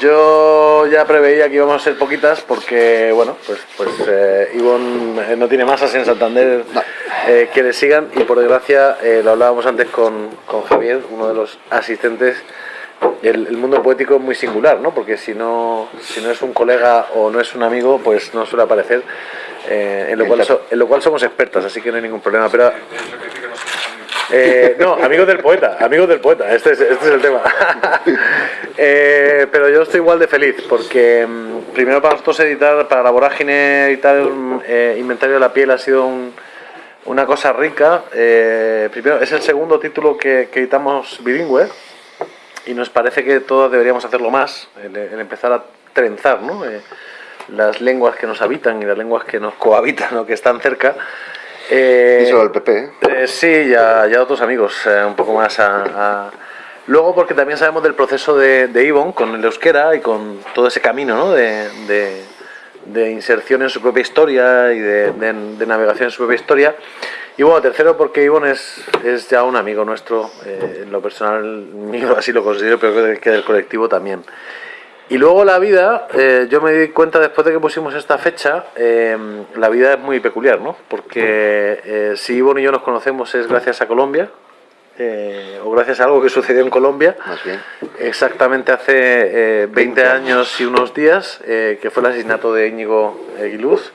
Yo ya preveía que íbamos a ser poquitas porque, bueno, pues, pues eh, Ivonne eh, no tiene masas en Santander eh, que le sigan y por desgracia, eh, lo hablábamos antes con, con Javier, uno de los asistentes, el, el mundo poético es muy singular, ¿no? Porque si no, si no es un colega o no es un amigo, pues no suele aparecer, eh, en, lo cual so- en lo cual somos expertas, así que no hay ningún problema. Pero eh, no, amigos del poeta, amigos del poeta, este es, este es el tema. Eh, pero yo estoy igual de feliz, porque mm, primero para nosotros editar, para la vorágine editar mm, eh, Inventario de la Piel ha sido un- una cosa rica. Eh, primero, es el segundo título que, editamos bilingüe y nos parece que todos deberíamos hacerlo más, el, el empezar a trenzar ¿no? Las lenguas que nos habitan y las lenguas que nos cohabitan o que están cerca. Eh, Díselo al PP, ¿eh? eh, sí, y a, y a otros amigos, eh, un poco más a, a- Luego porque también sabemos del proceso de, de Ivonne con el euskera y con todo ese camino ¿no? de, de- de inserción en su propia historia y de, navegación en su propia historia. Y bueno, tercero porque Ivonne es, es ya un amigo nuestro, eh, en lo personal mío así lo considero, pero que del colectivo también. Y luego la vida, eh, yo me di cuenta después de que pusimos esta fecha, eh, la vida es muy peculiar, ¿no? Porque eh, si Ivonne y yo nos conocemos es gracias a Colombia, eh, o gracias a algo que sucedió en Colombia, Más bien. exactamente hace eh, 20 años y unos días, eh, que fue el asesinato de Íñigo Aguiluz,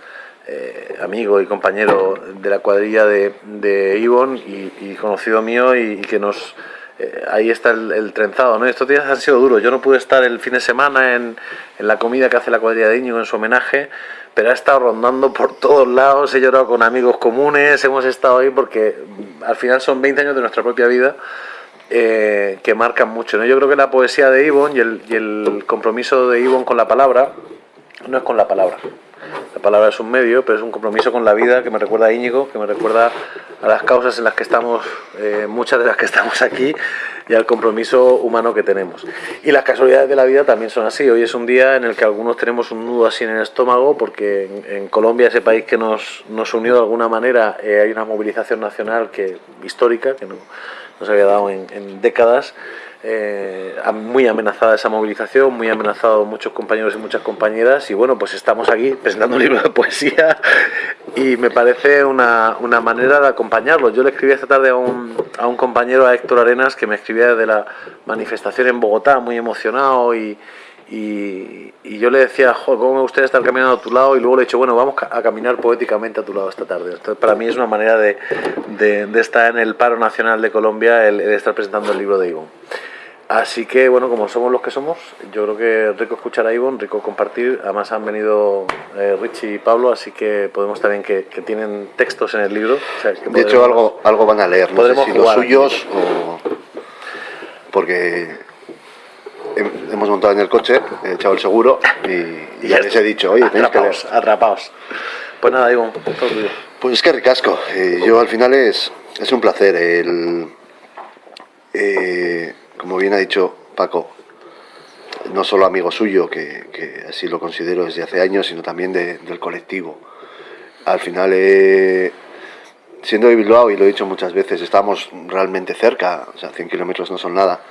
eh, amigo y compañero de la cuadrilla de, de Ivonne y, y conocido mío y, y que nos... eh, ahí está el, trenzado, ¿no? Estos días han sido duros. Yo no pude estar el fin de semana en, en la comida que hace la cuadrilla de Íñigo en su homenaje, pero ha estado rondando por todos lados, he llorado con amigos comunes, hemos estado ahí porque mm, al final son 20 años de nuestra propia vida eh, que marcan mucho. ¿no? Yo creo que la poesía de Ivonne y el, y el compromiso de Ivonne con la palabra no es con la palabra. La palabra es un medio, pero es un compromiso con la vida que me recuerda a Íñigo, que me recuerda a las causas en las que estamos, eh, muchas de las que estamos aquí, y al compromiso humano que tenemos. Y las casualidades de la vida también son así. Hoy es un día en el que algunos tenemos un nudo así en el estómago, porque en, en Colombia, ese país que nos, nos unió de alguna manera, eh, hay una movilización nacional que, histórica, que no, no se había dado en, en décadas. Eh, muy amenazada esa movilización, muy amenazado muchos compañeros y muchas compañeras y bueno, pues estamos aquí presentando un libro de poesía y me parece una, una manera de acompañarlos. Yo le escribí esta tarde a un, a un compañero, a Héctor Arenas, que me escribía de la manifestación en Bogotá, muy emocionado y, y, yo le decía, joder, cómo me gustaría estar caminando a tu lado y luego le he dicho, bueno, vamos a caminar poéticamente a tu lado esta tarde. Entonces, para mí es una manera de, de- estar en el paro nacional de Colombia, el, estar presentando el libro de Ivonne. Así que, bueno, como somos los que somos, yo creo que rico escuchar a Ivonne, rico compartir. Además han venido eh, Richie y Pablo, así que podemos también que, que tienen textos en el libro. o sea, que De hecho, algo, algo van a leer, no sé si los suyos o... Porque hem- hemos montado en el coche, he echado el seguro y, y ya les he dicho, oye, tenéis que atrapaos, atrapaos. Pues nada, Ivonne, todo tuyo. Pues es que ricasco. Eh, yo al final es, es un placer. El, eh, como bien ha dicho Paco, no solo amigo suyo, que, así lo considero desde hace años, sino también de- del colectivo. Al final, eh, siendo de Bilbao, y lo he dicho muchas veces, estamos realmente cerca, o sea, 100 kilómetros no son nada,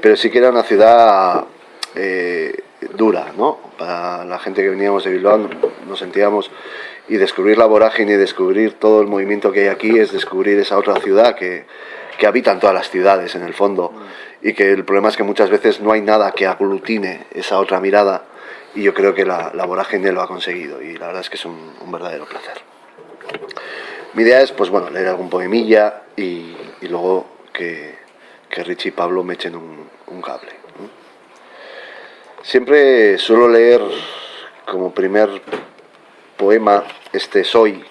pero sí que era una ciudad eh, dura, ¿no? Para la gente que veníamos de Bilbao nos sentíamos y descubrir la vorágine y descubrir todo el movimiento que hay aquí es descubrir esa otra ciudad que habitan todas las ciudades en el fondo y que el problema es que muchas veces no hay nada que aglutine esa otra mirada y yo creo que la, la vorágine lo ha conseguido y la verdad es que es un, verdadero placer. Mi idea es, pues bueno, leer algún poemilla y, y luego que, que Richie y Pablo me echen un, cable. Siempre suelo leer como primer poema este Soy.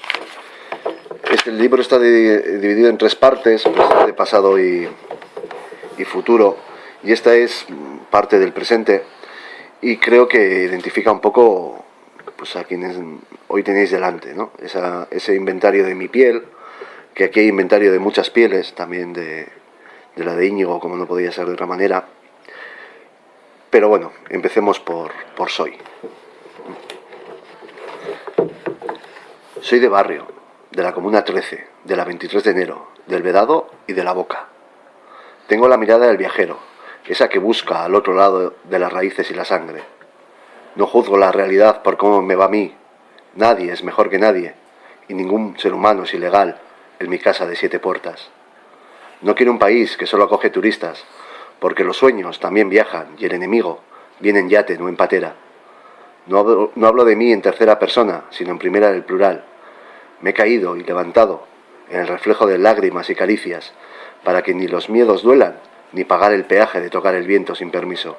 Este libro está di- dividido en tres partes, presente, pasado y, y futuro, y esta es mm, parte del presente y creo que identifica un poco pues a quienes hoy tenéis delante, ¿no? Esa- ese inventario de mi piel, que aquí hay inventario de muchas pieles, también de, de la de Íñigo, como no podía ser de otra manera. Pero bueno, empecemos por, por Soy. Soy de barrio, de la Comuna 13, de la 23 de enero, del Vedado y de la Boca. Tengo la mirada del viajero, esa que busca al otro lado de las raíces y la sangre. No juzgo la realidad por cómo me va a mí. Nadie es mejor que nadie, y ningún ser humano es ilegal en mi casa de siete puertas. No quiero un país que solo acoge turistas, porque los sueños también viajan y el enemigo viene en yate, no en patera. No hablo, no hablo de mí en tercera persona, sino en primera del plural. Me he caído y levantado en el reflejo de lágrimas y caricias, para que ni los miedos duelan, ni pagar el peaje de tocar el viento sin permiso.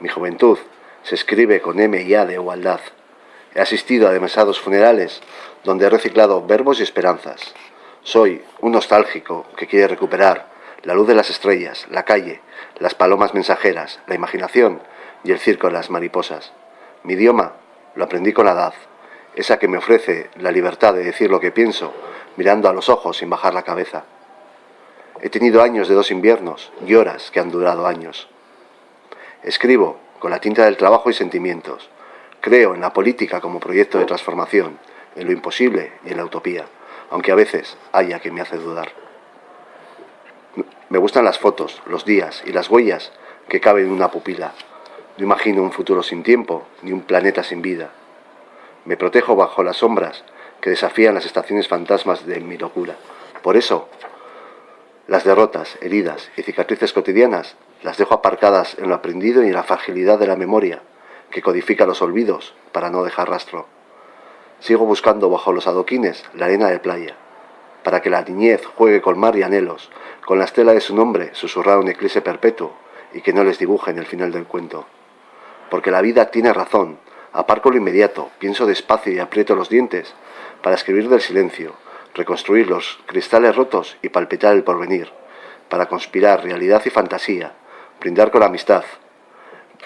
Mi juventud se escribe con M y A de igualdad. He asistido a demasiados funerales donde he reciclado verbos y esperanzas. Soy un nostálgico que quiere recuperar la luz de las estrellas, la calle, las palomas mensajeras, la imaginación y el circo de las mariposas. Mi idioma lo aprendí con la edad, esa que me ofrece la libertad de decir lo que pienso, mirando a los ojos sin bajar la cabeza. He tenido años de dos inviernos y horas que han durado años. Escribo con la tinta del trabajo y sentimientos. Creo en la política como proyecto de transformación, en lo imposible y en la utopía, aunque a veces haya que me hace dudar. Me gustan las fotos, los días y las huellas que caben en una pupila. No imagino un futuro sin tiempo, ni un planeta sin vida. Me protejo bajo las sombras que desafían las estaciones fantasmas de mi locura. Por eso, las derrotas, heridas y cicatrices cotidianas las dejo aparcadas en lo aprendido y en la fragilidad de la memoria, que codifica los olvidos para no dejar rastro. Sigo buscando bajo los adoquines la arena de playa, para que la niñez juegue con mar y anhelos, con la estela de su nombre susurrar un eclipse perpetuo y que no les dibujen el final del cuento. Porque la vida tiene razón, aparco lo inmediato, pienso despacio y aprieto los dientes para escribir del silencio, reconstruir los cristales rotos y palpitar el porvenir, para conspirar realidad y fantasía, brindar con la amistad,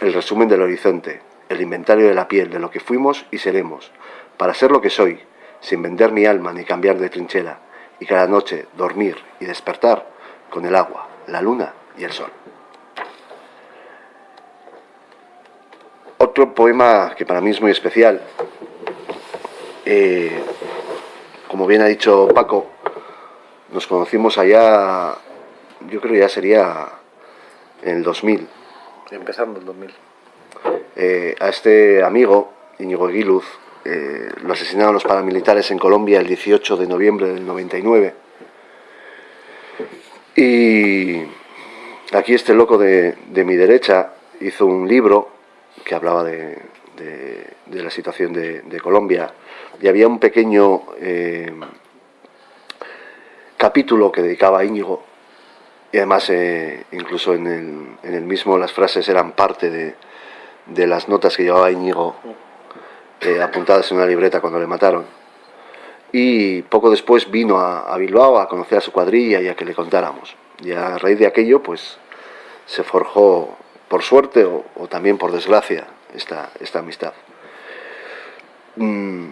el resumen del horizonte, el inventario de la piel de lo que fuimos y seremos, para ser lo que soy, sin vender mi alma ni cambiar de trinchera, y cada noche dormir y despertar con el agua, la luna y el sol. Otro poema que para mí es muy especial, eh, como bien ha dicho Paco, nos conocimos allá, yo creo ya sería en el 2000. Empezando el 2000. Eh, a este amigo, Íñigo Aguiluz, eh, lo asesinaron los paramilitares en Colombia el 18 de noviembre del 99. Y aquí este loco de, mi derecha hizo un libro que hablaba de, la situación de, Colombia y había un pequeño eh, capítulo que dedicaba a Íñigo y además eh, incluso en el, mismo las frases eran parte de, las notas que llevaba Íñigo eh, apuntadas en una libreta cuando le mataron. Y poco después vino a, Bilbao a conocer a su cuadrilla y a que le contáramos. Y a raíz de aquello, pues se forjó, por suerte o, también por desgracia, esta, esta amistad. Mm,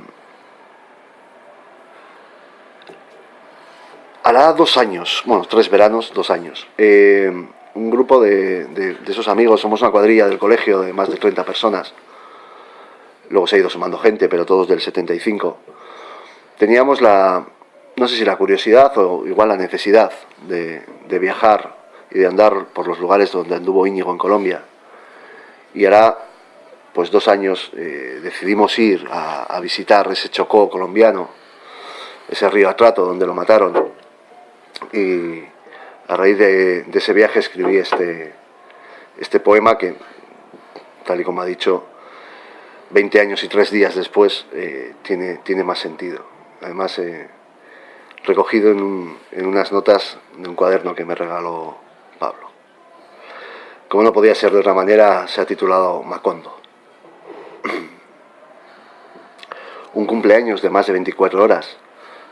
hará dos años, bueno, tres veranos, dos años. Eh, un grupo de, esos amigos, somos una cuadrilla del colegio de más de 30 personas. Luego se ha ido sumando gente, pero todos del 75. Teníamos la, no sé si la curiosidad o igual la necesidad de, viajar y de andar por los lugares donde anduvo Íñigo en Colombia. Y hará pues dos años eh, decidimos ir a, visitar ese Chocó colombiano, ese río Atrato donde lo mataron y a raíz de, ese viaje escribí este, este poema que, tal y como ha dicho, 20 años y 3 días después eh, tiene, tiene más sentido. Además, eh, recogido en, en, unas notas de un cuaderno que me regaló Pablo. Como no podía ser de otra manera, se ha titulado Macondo. Un cumpleaños de más de 24 horas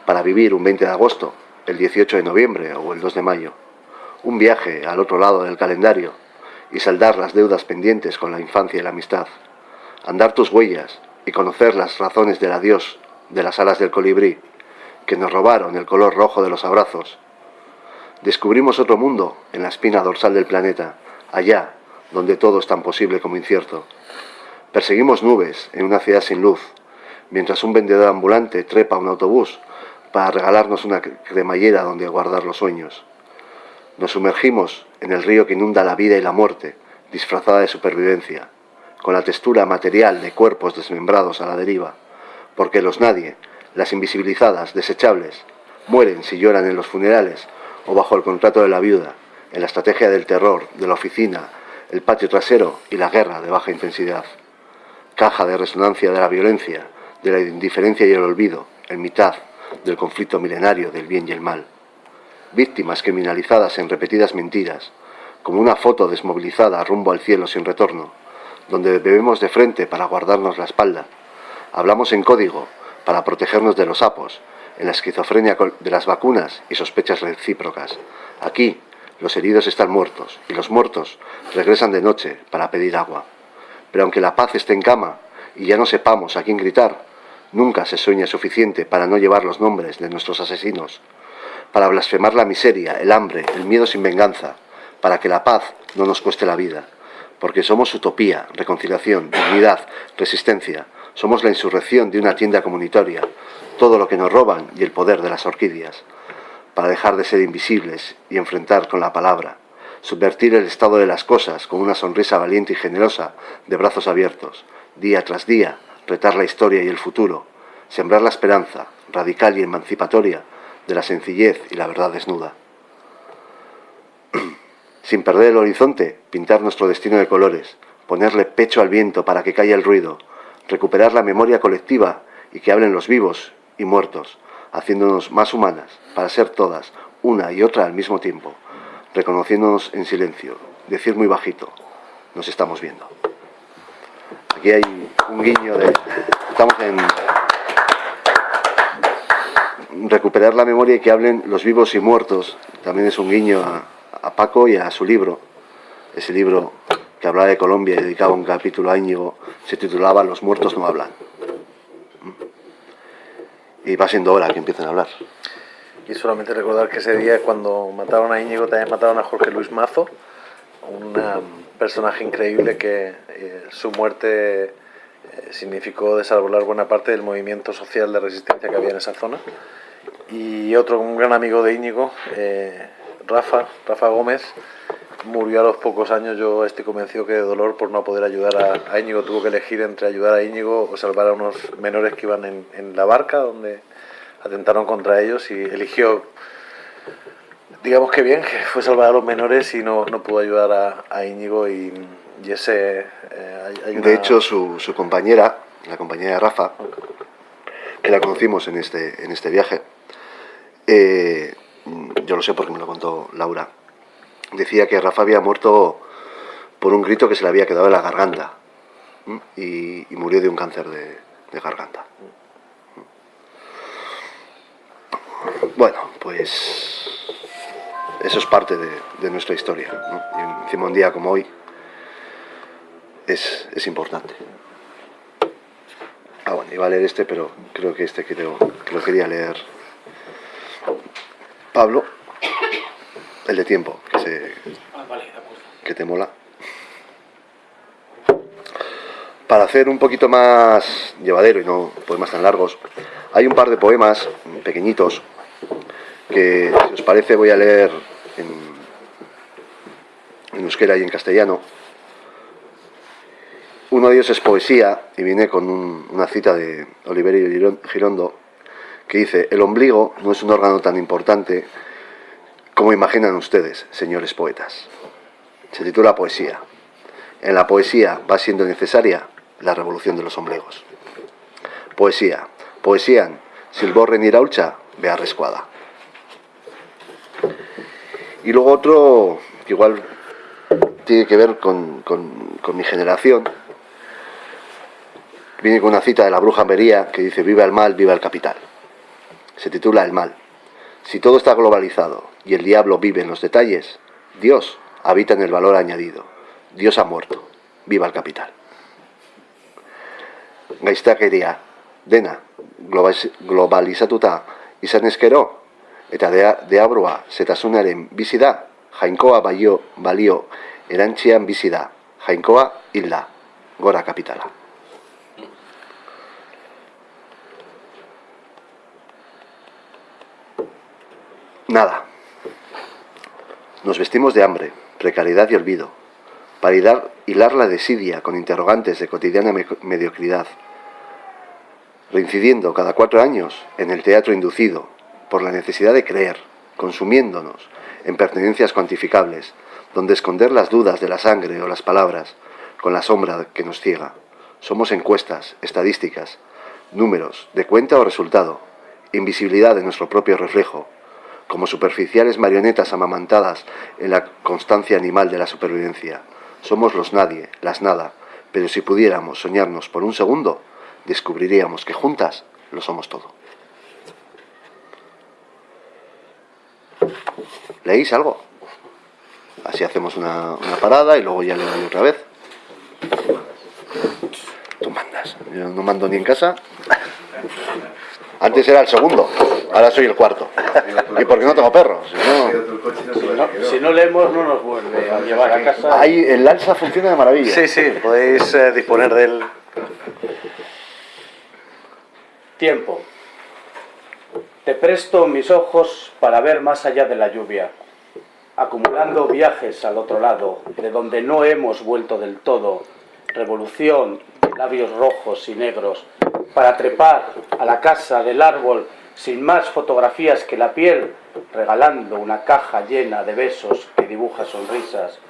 para vivir un 20 de agosto el 18 de noviembre o el 2 de mayo, un viaje al otro lado del calendario y saldar las deudas pendientes con la infancia y la amistad, andar tus huellas y conocer las razones del adiós de las alas del colibrí, que nos robaron el color rojo de los abrazos. Descubrimos otro mundo en la espina dorsal del planeta, allá donde todo es tan posible como incierto. Perseguimos nubes en una ciudad sin luz, mientras un vendedor ambulante trepa un autobús para regalarnos una cremallera donde guardar los sueños. Nos sumergimos en el río que inunda la vida y la muerte, disfrazada de supervivencia, con la textura material de cuerpos desmembrados a la deriva, porque los nadie, las invisibilizadas, desechables, mueren si lloran en los funerales o bajo el contrato de la viuda, en la estrategia del terror, de la oficina, el patio trasero y la guerra de baja intensidad. Caja de resonancia de la violencia, de la indiferencia y el olvido, en mitad del conflicto milenario del bien y el mal. Víctimas criminalizadas en repetidas mentiras, como una foto desmovilizada rumbo al cielo sin retorno, donde bebemos de frente para guardarnos la espalda. Hablamos en código para protegernos de los sapos, en la esquizofrenia de las vacunas y sospechas recíprocas. Aquí, los heridos están muertos y los muertos regresan de noche para pedir agua. Pero aunque la paz esté en cama y ya no sepamos a quién gritar, nunca se sueña suficiente para no llevar los nombres de nuestros asesinos, para blasfemar la miseria, el hambre, el miedo sin venganza, para que la paz no nos cueste la vida, porque somos utopía, reconciliación, dignidad, resistencia, somos la insurrección de una tienda comunitaria, todo lo que nos roban y el poder de las orquídeas. Para dejar de ser invisibles y enfrentar con la palabra, subvertir el estado de las cosas con una sonrisa valiente y generosa de brazos abiertos, día tras día, retar la historia y el futuro, sembrar la esperanza, radical y emancipatoria, de la sencillez y la verdad desnuda. Sin perder el horizonte, pintar nuestro destino de colores, ponerle pecho al viento para que caiga el ruido, recuperar la memoria colectiva y que hablen los vivos y muertos, haciéndonos más humanas, para ser todas, una y otra al mismo tiempo, reconociéndonos en silencio, decir muy bajito, nos estamos viendo. Aquí hay un guiño de... Estamos en... Recuperar la memoria y que hablen los vivos y muertos, también es un guiño a, Paco y a su libro, ese libro que hablaba de Colombia y dedicaba un capítulo a Íñigo, se titulaba Los muertos no hablan y va siendo hora que empiecen a hablar. Y solamente recordar que ese día cuando mataron a Íñigo también mataron a Jorge Luis Mazo, personaje increíble que eh, su muerte eh, significó desarrollar buena parte del movimiento social de resistencia que había en esa zona. Y otro, un gran amigo de Íñigo, eh, Rafa, Rafa Gómez, murió a los pocos años. Yo estoy convencido que de dolor por no poder ayudar a, Íñigo. Tuvo que elegir entre ayudar a Íñigo o salvar a unos menores que iban en la barca donde atentaron contra ellos y eligió, digamos que bien, que fue salvar a los menores y no, no pudo ayudar a, a Íñigo y, y ese... Eh, hay una... De hecho, su, su, compañera, la compañera de Rafa, que la conocimos en este, en este viaje, eh, yo lo sé porque me lo contó Laura, decía que Rafa había muerto por un grito que se le había quedado en la garganta y, y, murió de un cáncer de, de garganta. Bueno, pues eso es parte de, de nuestra historia. ¿no? Y encima un día como hoy es, es, importante. Ah, bueno, iba a leer este, pero creo que este creo, que lo quería leer Pablo, el de tiempo, que, se, que te mola. Para hacer un poquito más llevadero y no poemas tan largos, hay un par de poemas pequeñitos que, si os parece, voy a leer en, euskera y en castellano. Uno de ellos es poesía y viene con un, una cita de Oliverio Girondo que dice, el ombligo no es un órgano tan importante como imaginan ustedes, señores poetas. Se titula Poesía. En la poesía va siendo necesaria la revolución de los ombligos. Poesía. Poesían, silborren iraulcha, vea rescuada. Y luego otro que igual tiene que ver con, con, mi generación, viene con una cita de la bruja Mería que dice, viva el mal, viva el capital. Se titula El mal. Si todo está globalizado y el diablo vive en los detalles, Dios habita en el valor añadido. Dios ha muerto. Viva el capital. Gaiztakeria, dena, globalizatuta izan ezkero, eta deabroa zetasunaren bizi jainkoa balio, balio erantzian bizi da, jainkoa hilda, gora kapitala. Nada. Nos vestimos de hambre, precariedad y olvido, para hilar, la desidia con interrogantes de cotidiana mediocridad, reincidiendo cada cuatro años en el teatro inducido por la necesidad de creer, consumiéndonos en pertenencias cuantificables, donde esconder las dudas de la sangre o las palabras con la sombra que nos ciega. Somos encuestas, estadísticas, números, de cuenta o resultado, invisibilidad de nuestro propio reflejo, como superficiales marionetas amamantadas en la constancia animal de la supervivencia. Somos los nadie, las nada, pero si pudiéramos soñarnos por un segundo, descubriríamos que juntas lo somos todo. ¿Leéis algo? Así hacemos una, parada y luego ya le doy otra vez. Tú mandas. Yo no mando ni en casa. Antes era el segundo, ahora soy el cuarto. ¿Y por qué no tengo perros? Si no, leemos no nos vuelve a llevar a casa. Ahí el alza funciona de maravilla. Sí, sí, podéis eh, disponer del... Tiempo. Te presto mis ojos para ver más allá de la lluvia, acumulando viajes al otro lado, de donde no hemos vuelto del todo, revolución, labios rojos y negros, para trepar a la casa del árbol sin más fotografías que la piel, regalando una caja llena de besos que dibuja sonrisas,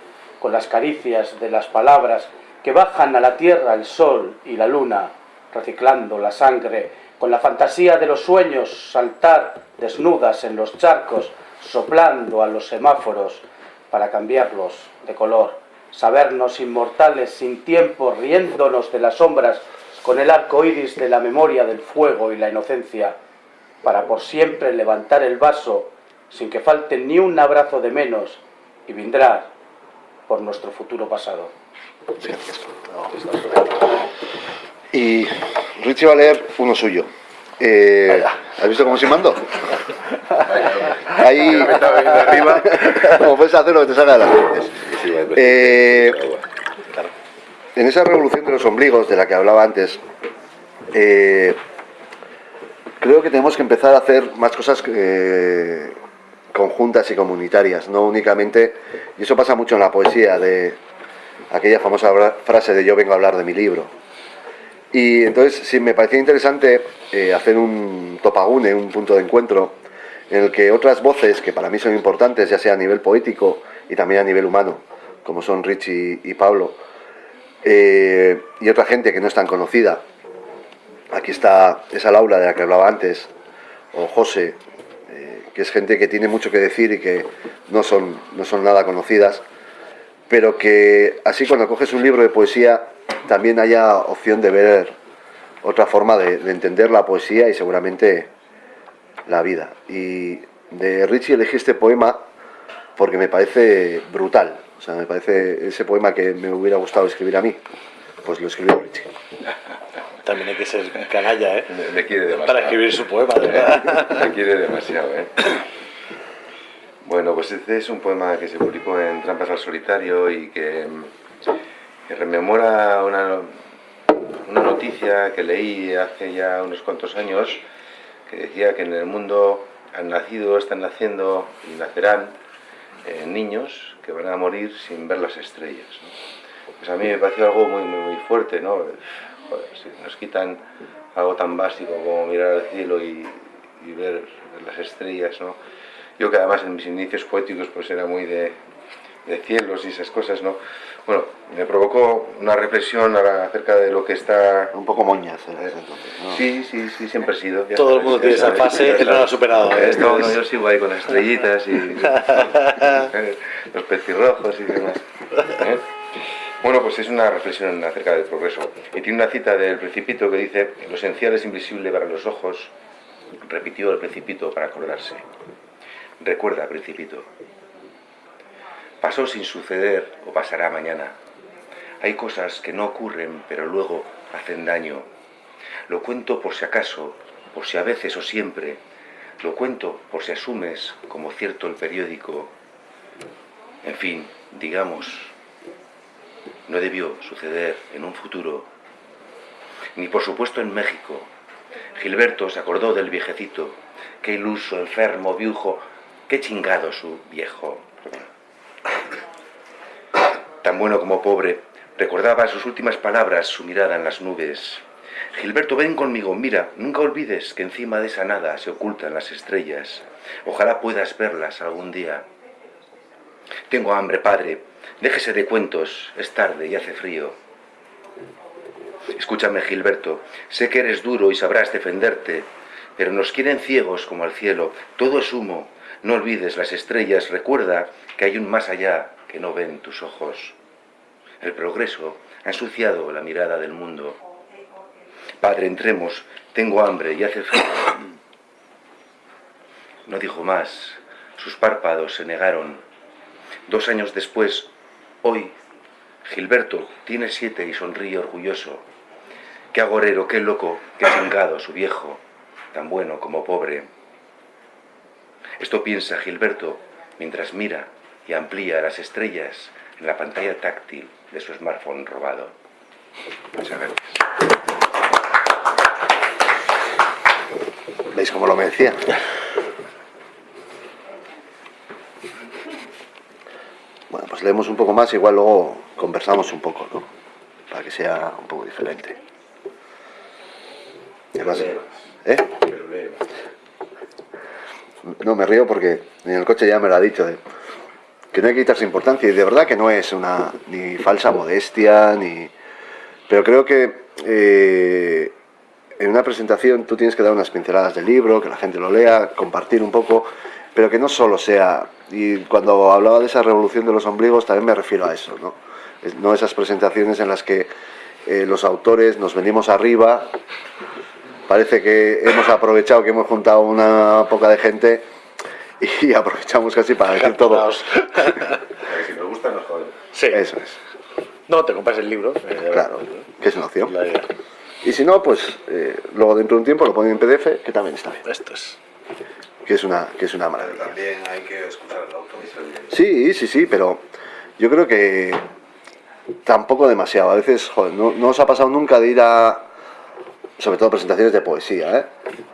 con las caricias de las palabras que bajan a la tierra el sol y la luna, reciclando la sangre, con la fantasía de los sueños, saltar desnudas en los charcos, soplando a los semáforos para cambiarlos de color, sabernos inmortales sin tiempo, riéndonos de las sombras con el arco iris de la memoria del fuego y la inocencia, para por siempre levantar el vaso sin que falte ni un abrazo de menos y vendrá por nuestro futuro pasado. Y Richie va a leer uno suyo. Eh, ¿Has visto cómo se mando? Ahí, como puedes hacer lo que te salga de las eh, en esa revolución de los ombligos de la que hablaba antes, eh, creo que tenemos que empezar a hacer más cosas eh, conjuntas y comunitarias, no únicamente, y eso pasa mucho en la poesía, de aquella famosa frase de yo vengo a hablar de mi libro. Y entonces sí me parecía interesante hacer un topagune, un punto de encuentro, en el que otras voces que para mí son importantes, ya sea a nivel poético y también a nivel humano, como son Richie y Pablo, eh, y otra gente que no es tan conocida. Aquí está esa Laura de la que hablaba antes, o José, eh, que es gente que tiene mucho que decir y que no son, no son nada conocidas, pero que así cuando coges un libro de poesía también haya opción de ver otra forma de, entender la poesía y seguramente la vida. Y de Richie elegí este poema porque me parece brutal, o sea, me parece ese poema que me hubiera gustado escribir a mí, pues lo escribió Richie. También hay que ser canalla, ¿eh? Le, quiere demasiado. Para escribir su poema, Le quiere demasiado, ¿eh? Bueno, pues este es un poema que se publicó en Trampas al Solitario y que, rememora una, una noticia que leí hace ya unos cuantos años que decía que en el mundo han nacido, están naciendo y nacerán eh, niños que van a morir sin ver las estrellas. Pues a mí me pareció algo muy, muy, fuerte, ¿no? si nos quitan algo tan básico como mirar al cielo y, ver las estrellas, ¿no? Yo que además en mis inicios poéticos pues era muy de cielos y esas cosas, ¿no? Bueno, me provocó una reflexión acerca de lo que está... Un poco moñas, ¿eh? entonces, Sí, sí, sí, siempre he sido. Todo el mundo tiene esa fase, él no lo ha superado. ¿eh? No, yo sigo ahí con las estrellitas y los pecirrojos y demás. ¿eh? Bueno, pues es una reflexión acerca del progreso. Y tiene una cita del Principito que dice, lo esencial es invisible para los ojos, repitió el Principito para acordarse. Recuerda, Principito, pasó sin suceder o pasará mañana. Hay cosas que no ocurren, pero luego hacen daño. Lo cuento por si acaso, por si a veces o siempre. Lo cuento por si asumes como cierto el periódico. En fin, digamos, no debió suceder en un futuro, ni por supuesto en México. Gilberto se acordó del viejecito, qué iluso, enfermo, viujo, qué chingado su viejo. Tan bueno como pobre, recordaba sus últimas palabras, su mirada en las nubes. Gilberto, ven conmigo, mira, nunca olvides que encima de esa nada se ocultan las estrellas. Ojalá puedas verlas algún día. Tengo hambre, padre. Déjese de cuentos, es tarde y hace frío. Escúchame, Gilberto, sé que eres duro y sabrás defenderte, pero nos quieren ciegos como al cielo. Todo es humo. No olvides las estrellas, recuerda que hay un más allá que no ven tus ojos. El progreso ha ensuciado la mirada del mundo. Padre, entremos, tengo hambre y hace frío. No dijo más, sus párpados se negaron. Dos años después, hoy, Gilberto tiene siete y sonríe orgulloso. Qué agorero, qué loco, qué chingado su viejo, tan bueno como pobre. Esto piensa Gilberto mientras mira y amplía las estrellas en la pantalla táctil de su smartphone robado. Muchas gracias. ¿Veis cómo lo me decía? Bueno, pues leemos un poco más, igual luego conversamos un poco, ¿no? Para que sea un poco diferente. Además, ¿eh? No, me río porque en el coche ya me lo ha dicho, de que no hay que quitarse importancia y de verdad que no es una ni falsa modestia, ni... Pero creo que eh, en una presentación tú tienes que dar unas pinceladas del libro, que la gente lo lea, compartir un poco, pero que no solo sea... Y cuando hablaba de esa revolución de los ombligos también me refiero a eso, ¿no? No esas presentaciones en las que eh, los autores nos venimos arriba, parece que hemos aprovechado que hemos juntado una poca de gente y aprovechamos casi para decir todo. si nos gusta, nos joden. Sí. Eso es. No, te compras el libro. eh, Claro, que es una opción. la idea. Y si no, pues eh, luego dentro de un tiempo lo ponen en PDF, que también está bien. Esto es. Que es una, que es una maravilla. También hay que escuchar al autor. Sí, sí, sí, pero yo creo que tampoco demasiado. A veces, joder, no, no os ha pasado nunca de ir a, sobre todo presentaciones de poesía, ¿eh?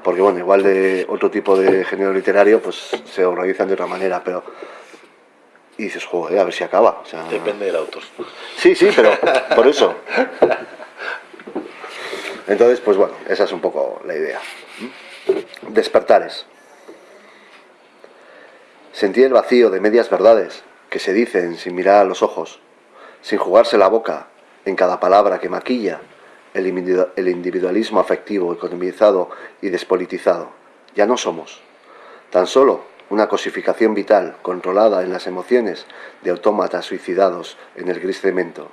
Porque bueno, igual de otro tipo de género literario, pues se organizan de otra manera, pero... Y dices, joder, a ver si acaba. O sea, Depende del autor. Sí, sí, pero por eso. Entonces, pues bueno, esa es un poco la idea. Despertares. Sentí el vacío de medias verdades que se dicen sin mirar a los ojos, sin jugarse la boca en cada palabra que maquilla el individu- el individualismo afectivo, economizado y despolitizado. Ya no somos. Tan solo una cosificación vital controlada en las emociones de autómatas suicidados en el gris cemento,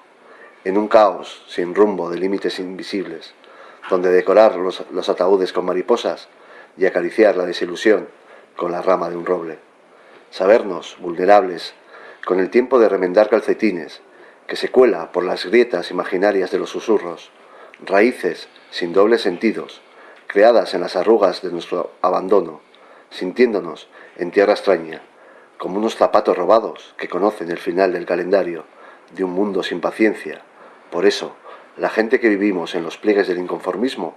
en un caos sin rumbo de límites invisibles, donde decorar los, los ataúdes con mariposas y acariciar la desilusión con la rama de un roble. Sabernos vulnerables con el tiempo de remendar calcetines, que se cuela por las grietas imaginarias de los susurros, raíces sin dobles sentidos, creadas en las arrugas de nuestro abandono, sintiéndonos en tierra extraña, como unos zapatos robados que conocen el final del calendario de un mundo sin paciencia. Por eso, la gente que vivimos en los pliegues del inconformismo,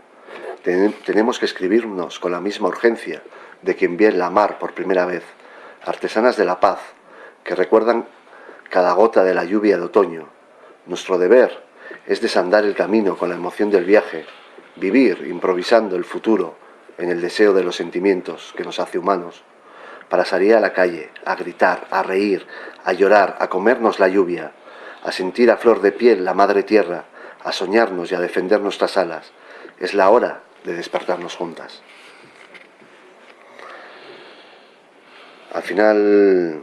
ten- tenemos que escribirnos con la misma urgencia de quien ve la mar por primera vez, artesanas de la paz, que recuerdan cada gota de la lluvia de otoño. Nuestro deber es desandar el camino con la emoción del viaje, vivir improvisando el futuro en el deseo de los sentimientos que nos hace humanos, para salir a la calle, a gritar, a reír, a llorar, a comernos la lluvia, a sentir a flor de piel la madre tierra, a soñarnos y a defender nuestras alas. Es la hora de despertarnos juntas. Al final,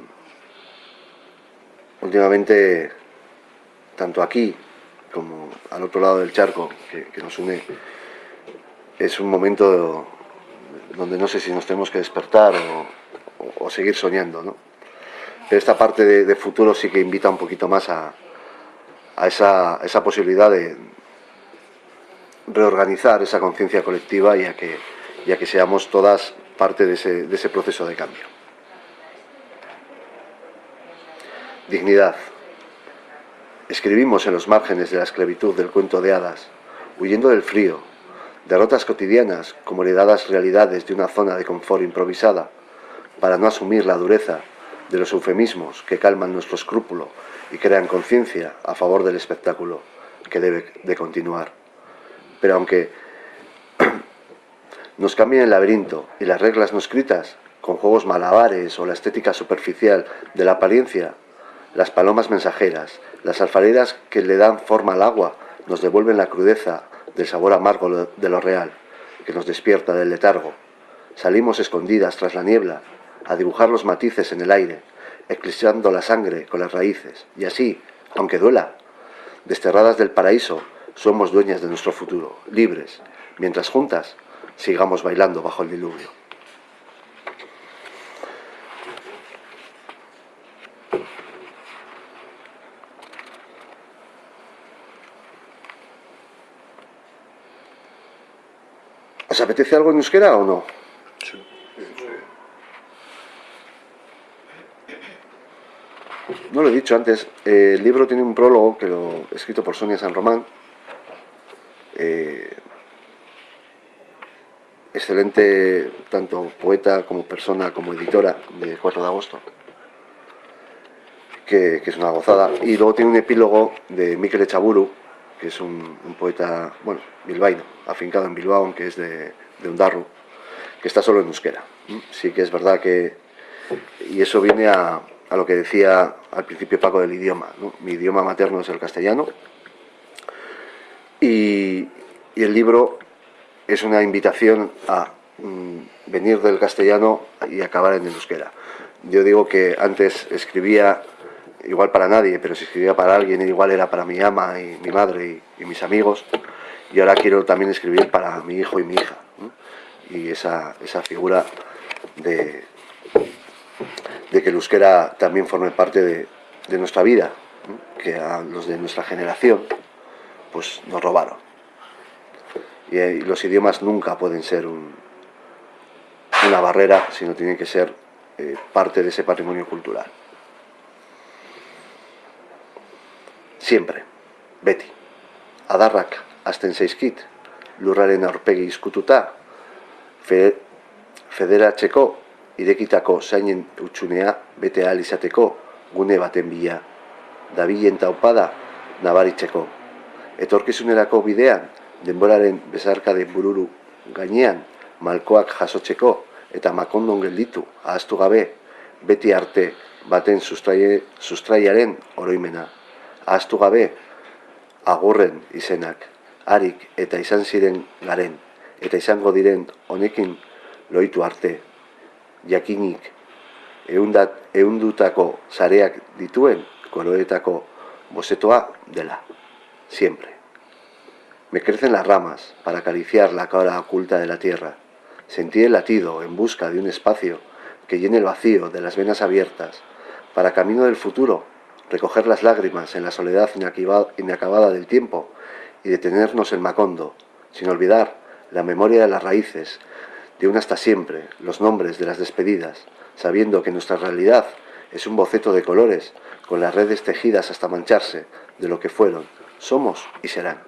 últimamente, tanto aquí como al otro lado del charco que, nos une, es un momento donde no sé si nos tenemos que despertar o, seguir soñando, ¿no? Pero esta parte de, de futuro sí que invita un poquito más a, a esa, esa posibilidad de reorganizar esa conciencia colectiva y a, que, y a que seamos todas parte de ese, de ese proceso de cambio. Dignidad. Escribimos en los márgenes de la esclavitud del cuento de hadas, huyendo del frío, derrotas cotidianas como heredadas realidades de una zona de confort improvisada, para no asumir la dureza de los eufemismos que calman nuestro escrúpulo y crean conciencia a favor del espectáculo que debe de continuar. Pero aunque nos cambien el laberinto y las reglas no escritas, con juegos malabares o la estética superficial de la apariencia, las palomas mensajeras, las alfareras que le dan forma al agua, nos devuelven la crudeza del sabor amargo de lo real, que nos despierta del letargo. Salimos escondidas tras la niebla, a dibujar los matices en el aire, eclipsando la sangre con las raíces, y así, aunque duela, desterradas del paraíso, somos dueñas de nuestro futuro, libres, mientras juntas sigamos bailando bajo el diluvio. ¿Os apetece algo en euskera o no? No lo he dicho antes, eh, el libro tiene un prólogo que lo escrito por Sonia San Román. Eh, excelente tanto poeta como persona como editora de 4 de agosto, que, es una gozada. Y luego tiene un epílogo de Mikel Echaburu, que es un, poeta, bueno, bilbaíno, afincado en Bilbao, aunque es de, de que está solo en euskera. Sí que es verdad que... Y eso viene a, lo que decía al principio Paco del idioma. Mi idioma materno es el castellano y, el libro es una invitación a mm, venir del castellano y acabar en el euskera. Yo digo que antes escribía igual para nadie, pero si escribía para alguien igual era para mi ama y mi madre y, mis amigos y ahora quiero también escribir para mi hijo y mi hija. Y esa, esa figura de, de que el euskera también forme parte de, nuestra vida, que a los de nuestra generación pues nos robaron. Y, eh, los idiomas nunca pueden ser una barrera, sino tienen que ser eh, parte de ese patrimonio cultural. Siempre, beti, adarrak azten zaizkit, lurraren aurpegi izkututa, fe, federatzeko irekitako zainen utxunea bete ahal izateko gune baten bila. Dabilen taupada nabaritzeko. Etorkizunerako bidean, denboraren bezarkade bururu gainean, malkoak jasotzeko eta makondon gelditu ahaztu gabe, beti arte baten sustraie, sustraiaren oroimena. Ahaztu gabe, agurren izenak, harik eta izan ziren garen, eta izango diren honekin loitu arte, jakinik eundat, eundutako zareak dituen koroetako bosetoa dela, siempre. Me crecen las ramas para acariciar la cara oculta de la tierra. Sentí el latido en busca de un espacio que llene el vacío de las venas abiertas, para camino del futuro, recoger las lágrimas en la soledad inacabada del tiempo y detenernos en Macondo, sin olvidar la memoria de las raíces de un hasta siempre, los nombres de las despedidas, sabiendo que nuestra realidad es un boceto de colores, con las redes tejidas hasta mancharse de lo que fueron, somos y serán.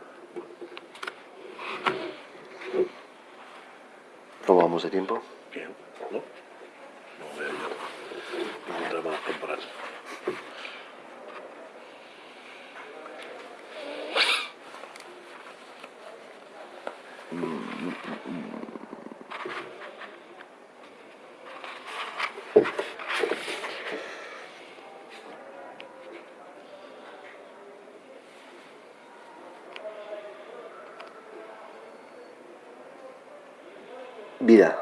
¿Cómo vamos de tiempo? Bien, ¿no? No veo yo. Vamos a temporal. Vida.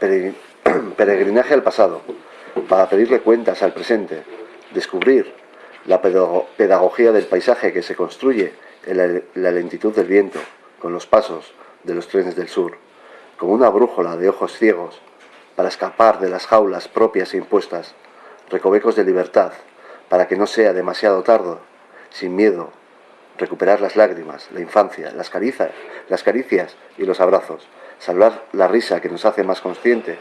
Peregrinaje al pasado, para pedirle cuentas al presente, descubrir la pedagogía del paisaje que se construye en la lentitud del viento, con los pasos de los trenes del sur, como una brújula de ojos ciegos, para escapar de las jaulas propias e impuestas, recovecos de libertad, para que no sea demasiado tarde, sin miedo, recuperar las lágrimas, la infancia, las caricias, las caricias y los abrazos, salvar la risa que nos hace más conscientes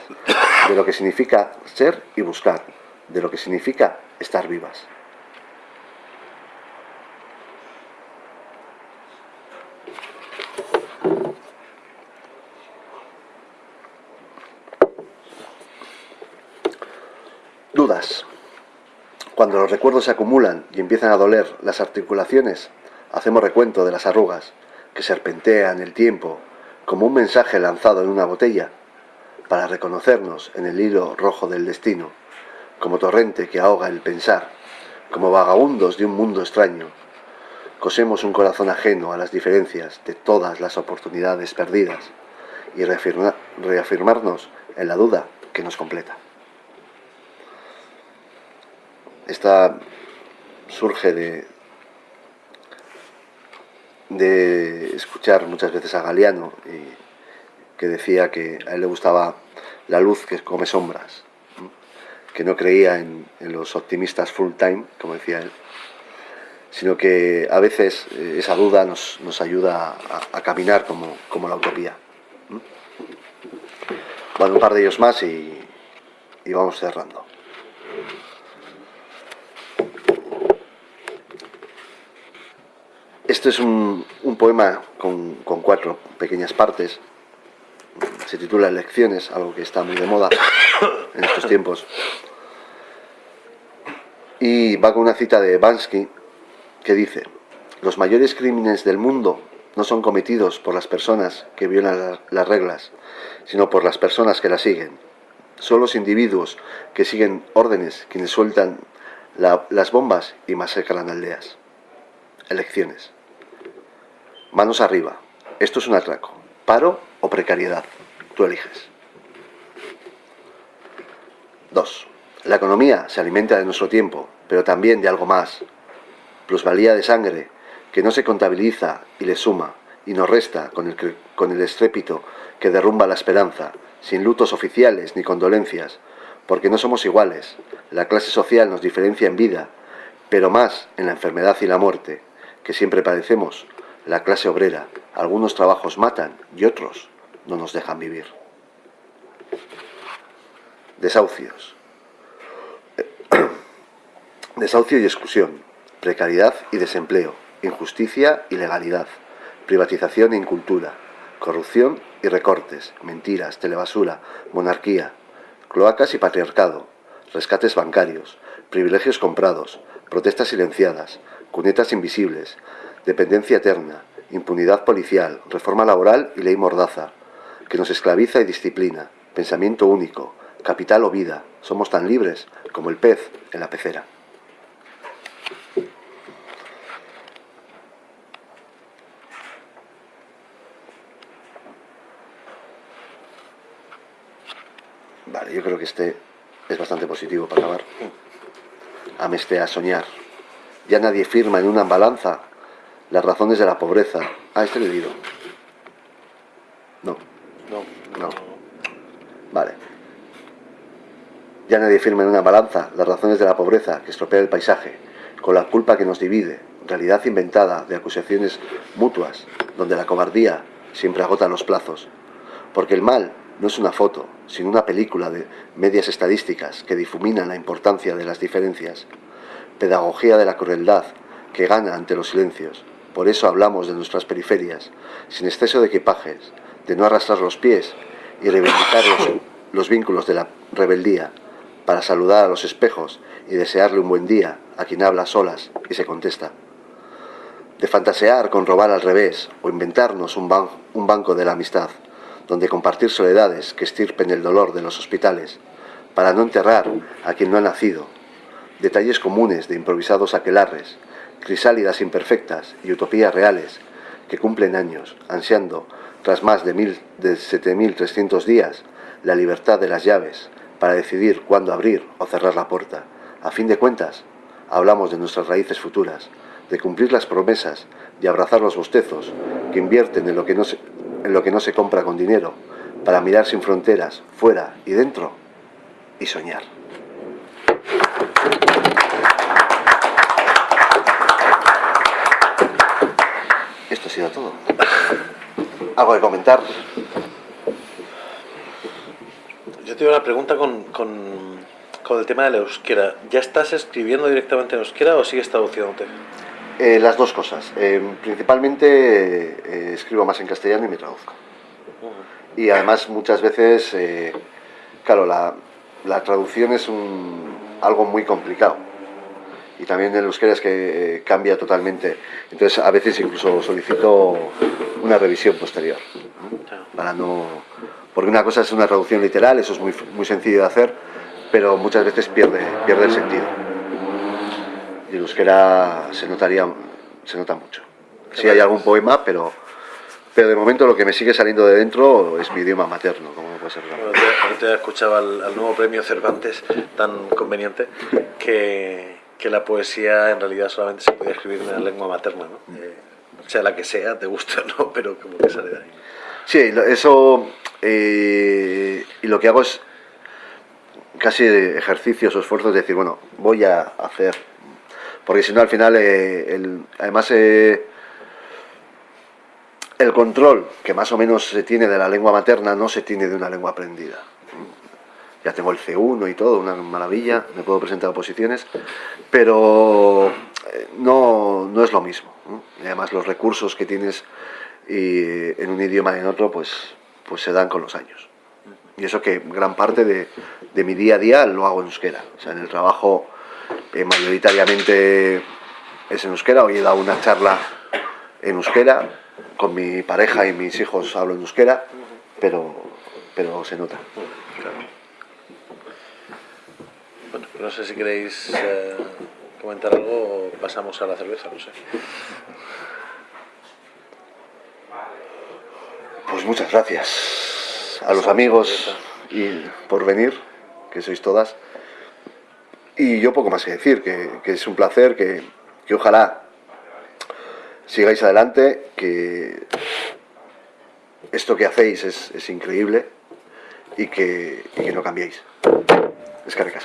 de lo que significa ser y buscar, de lo que significa estar vivas. Dudas. Cuando los recuerdos se acumulan y empiezan a doler las articulaciones, hacemos recuento de las arrugas que serpentean el tiempo como un mensaje lanzado en una botella para reconocernos en el hilo rojo del destino, como torrente que ahoga el pensar, como vagabundos de un mundo extraño. Cosemos un corazón ajeno a las diferencias de todas las oportunidades perdidas y reafirmarnos en la duda que nos completa. Esta surge de, escuchar muchas veces a Galeano, y que decía que a él le gustaba la luz que come sombras, que no creía en, los optimistas full time, como decía él, sino que a veces eh, esa duda nos, ayuda a, caminar como, la utopía. Bueno, un par de ellos más y vamos cerrando. Este es un, poema con, cuatro pequeñas partes. Se titula Elecciones, algo que está muy de moda en estos tiempos. Y va con una cita de Bansky que dice, los mayores crímenes del mundo no son cometidos por las personas que violan las reglas, sino por las personas que las siguen. Son los individuos que siguen órdenes quienes sueltan las bombas y masacran aldeas. Elecciones. Manos arriba. Esto es un atraco. Paro o precariedad. Tú eliges. 2. La economía se alimenta de nuestro tiempo, pero también de algo más. Plusvalía de sangre, que no se contabiliza y le suma, y nos resta con el, con el estrépito que derrumba la esperanza, sin lutos oficiales ni condolencias, porque no somos iguales. La clase social nos diferencia en vida, pero más en la enfermedad y la muerte, que siempre padecemos la clase obrera. Algunos trabajos matan y otros no nos dejan vivir. Desahucios. Desahucio y exclusión, precariedad y desempleo, injusticia y legalidad, privatización e incultura, corrupción y recortes, mentiras, telebasura, monarquía, cloacas y patriarcado, rescates bancarios, privilegios comprados, protestas silenciadas, cunetas invisibles, dependencia eterna, impunidad policial, reforma laboral y ley mordaza, que nos esclaviza y disciplina, pensamiento único, capital o vida, somos tan libres como el pez en la pecera. Vale, yo creo que este es bastante positivo para acabar. Ameste a soñar. Ya nadie firma en una balanza las razones de la pobreza. Ah, este leído. No. No. No. Vale. Ya nadie firma en una balanza las razones de la pobreza que estropea el paisaje, con la culpa que nos divide, realidad inventada de acusaciones mutuas, donde la cobardía siempre agota los plazos. Porque el mal no es una foto, sino una película de medias estadísticas que difuminan la importancia de las diferencias. Pedagogía de la crueldad que gana ante los silencios, por eso hablamos de nuestras periferias, sin exceso de equipajes, de no arrastrar los pies y reivindicar los, vínculos de la rebeldía, para saludar a los espejos y desearle un buen día a quien habla solas y se contesta. De fantasear con robar al revés o inventarnos un, un banco de la amistad, donde compartir soledades que estirpen el dolor de los hospitales, para no enterrar a quien no ha nacido. Detalles comunes de improvisados aquelarres, crisálidas imperfectas y utopías reales que cumplen años, ansiando, tras más de, de 7.300 días, la libertad de las llaves para decidir cuándo abrir o cerrar la puerta. A fin de cuentas, hablamos de nuestras raíces futuras, de cumplir las promesas, de abrazar los bostezos que invierten en lo que no se, en lo que no se compra con dinero, para mirar sin fronteras, fuera y dentro, y soñar. Esto ha sido todo. ¿Algo de comentar? Yo tengo una pregunta con, con, el tema de la euskera. ¿Ya estás escribiendo directamente en euskera o sigues traduciéndote? Eh, las dos cosas. Eh, principalmente eh, escribo más en castellano y me traduzco. Y además muchas veces, claro, la, la, traducción es un, algo muy complicado. Y también el euskera es que eh, cambia totalmente. Entonces a veces incluso solicito una revisión posterior. Para no... Porque una cosa es una traducción literal, eso es muy, muy sencillo de hacer, pero muchas veces pierde, pierde el sentido. Y el euskera se notaría, se nota mucho. Sí hay algún poema, pero, pero de momento lo que me sigue saliendo de dentro es mi idioma materno, como no puede ser ahorita escuchaba al, al nuevo premio Cervantes tan conveniente que, que la poesía en realidad solamente se puede escribir en la lengua materna, ¿no? Eh, sea la que sea, te guste o no, pero como que sale de ahí. Sí, eso. eh, y lo que hago es casi ejercicios o esfuerzos de decir, bueno, voy a hacer. Porque si no, al final, eh, el- además, el control que más o menos se tiene de la lengua materna no se tiene de una lengua aprendida. Ya tengo el C1 y todo, una maravilla, me puedo presentar a oposiciones, pero eh, no, no es lo mismo. además, los recursos que tienes en un idioma y en otro, pues, pues se dan con los años. Y eso que gran parte de, de mi día a día lo hago en euskera. O sea, en el trabajo eh, mayoritariamente es en euskera. Hoy he dado una charla en euskera, con mi pareja y mis hijos hablo en euskera, pero, pero se nota. Bueno, no sé si queréis eh, comentar algo o pasamos a la cerveza, no sé. Pues muchas gracias a los amigos y por venir, que sois todas. Y yo poco más que decir, que, es un placer, que, que ojalá sigáis adelante, que esto que hacéis es, es increíble y que, y que no cambiéis. Es que Gracias.